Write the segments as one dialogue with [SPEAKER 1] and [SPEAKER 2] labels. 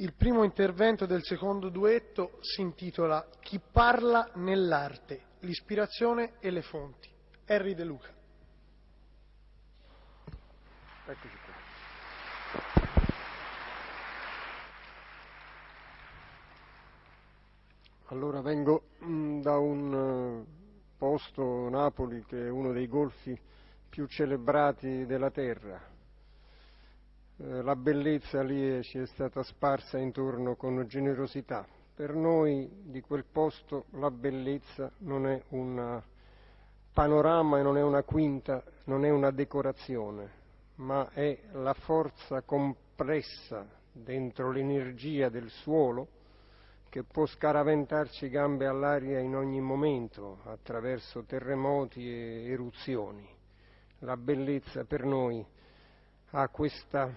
[SPEAKER 1] Il primo intervento del secondo duetto si intitola Chi parla nell'arte, l'ispirazione e le fonti. Harry De Luca.
[SPEAKER 2] Eccoci qua. Allora vengo mm, da un eh, posto, Napoli, che è uno dei golfi più celebrati della terra. Eh, la bellezza lì ci è stata sparsa intorno con generosità. Per noi di quel posto la bellezza non è un panorama e non è una quinta, non è una decorazione, ma è la forza compressa dentro l'energia del suolo che può scaraventarci gambe all'aria in ogni momento attraverso terremoti e eruzioni. La bellezza per noi ha questa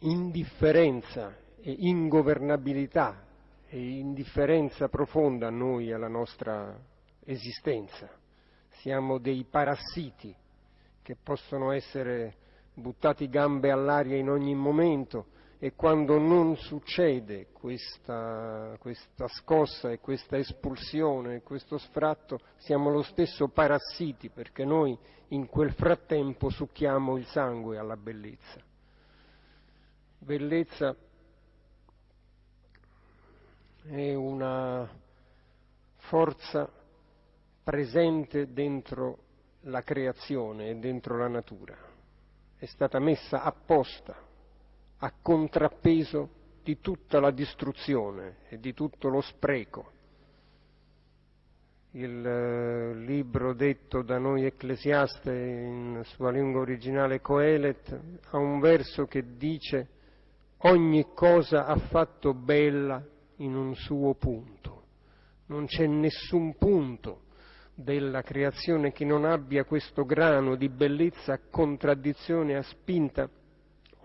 [SPEAKER 2] indifferenza e ingovernabilità e indifferenza profonda a noi alla nostra esistenza. Siamo dei parassiti che possono essere buttati gambe all'aria in ogni momento e quando non succede questa, questa scossa e questa espulsione e questo sfratto siamo lo stesso parassiti perché noi in quel frattempo succhiamo il sangue alla bellezza. Bellezza è una forza presente dentro la creazione e dentro la natura, è stata messa apposta a contrappeso di tutta la distruzione e di tutto lo spreco. Il eh, libro detto da noi ecclesiaste in sua lingua originale Coelet ha un verso che dice ogni cosa ha fatto bella in un suo punto. Non c'è nessun punto della creazione che non abbia questo grano di bellezza a contraddizione, a spinta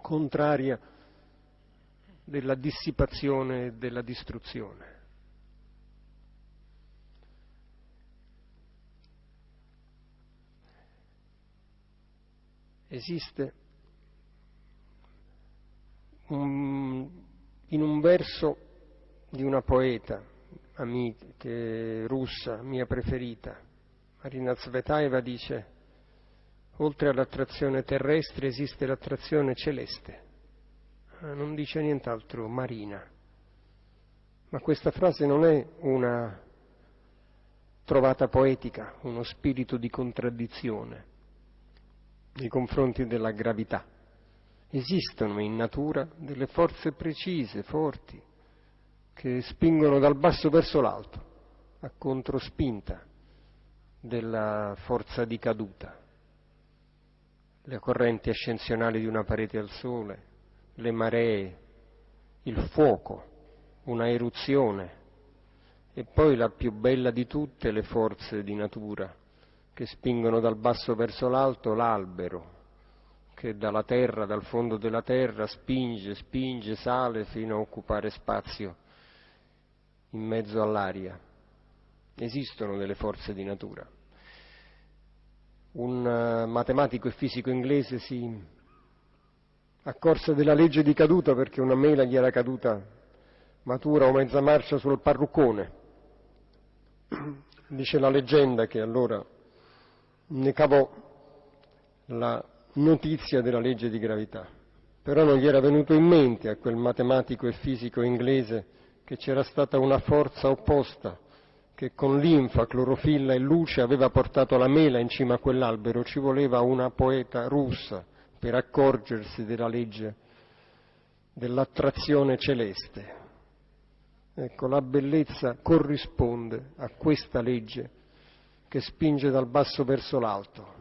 [SPEAKER 2] contraria della dissipazione e della distruzione. Esiste un, in un verso di una poeta amica, russa, mia preferita, Marina Zvetaeva dice oltre all'attrazione terrestre esiste l'attrazione celeste, ah, non dice nient'altro marina. Ma questa frase non è una trovata poetica, uno spirito di contraddizione nei confronti della gravità. Esistono in natura delle forze precise, forti, che spingono dal basso verso l'alto, a controspinta della forza di caduta. Le correnti ascensionali di una parete al sole, le maree, il fuoco, una eruzione e poi la più bella di tutte le forze di natura che spingono dal basso verso l'alto l'albero che dalla terra, dal fondo della terra spinge, spinge, sale fino a occupare spazio in mezzo all'aria. Esistono delle forze di natura un eh, matematico e fisico inglese si accorse della legge di caduta perché una mela gli era caduta matura o mezza marcia sul parruccone. Dice la leggenda che allora ne cavò la notizia della legge di gravità, però non gli era venuto in mente a quel matematico e fisico inglese che c'era stata una forza opposta che con linfa, clorofilla e luce aveva portato la mela in cima a quell'albero, ci voleva una poeta russa per accorgersi della legge dell'attrazione celeste. Ecco, la bellezza corrisponde a questa legge che spinge dal basso verso l'alto,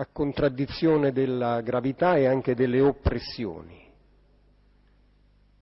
[SPEAKER 2] a contraddizione della gravità e anche delle oppressioni.